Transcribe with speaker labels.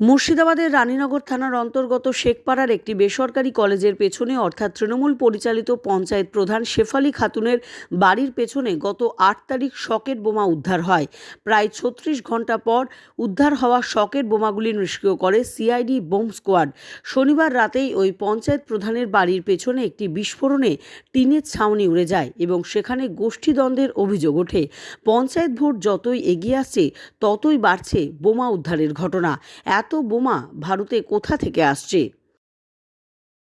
Speaker 1: মুর্শিদাবাদের রানীনগর থানার অন্তর্গত শেখপাড়ার একটি বেসরকারি কলেজের পেছনে, অর্থাৎ তৃণমূল পরিচালিত পঞ্চায়েত প্রধান শেফালি খাতুনের বাড়ির পেছনে গত আট তারিখ শকেট বোমা উদ্ধার হয়। প্রায় ছত্রিশ ঘণ্টা পর উদ্ধার হওয়া শকেট বোমাগুলি নিষ্ক্রিয় করে সিআইডি বোম স্কোয়াড। শনিবার রাতেই ওই পঞ্চায়েত প্রধানের বাড়ির পেছনে একটি বিস্ফোরণে টিনের ছাউনি উড়ে যায় এবং সেখানে গোষ্ঠীদ্বন্দ্বের অভিযোগ ওঠে। পঞ্চায়েত ভোট যতই এগিয়ে আসছে, ততই বাড়ছে বোমা উদ্ধারের ঘটনা। এত বোমা ভারতে কোথা থেকে আসছে?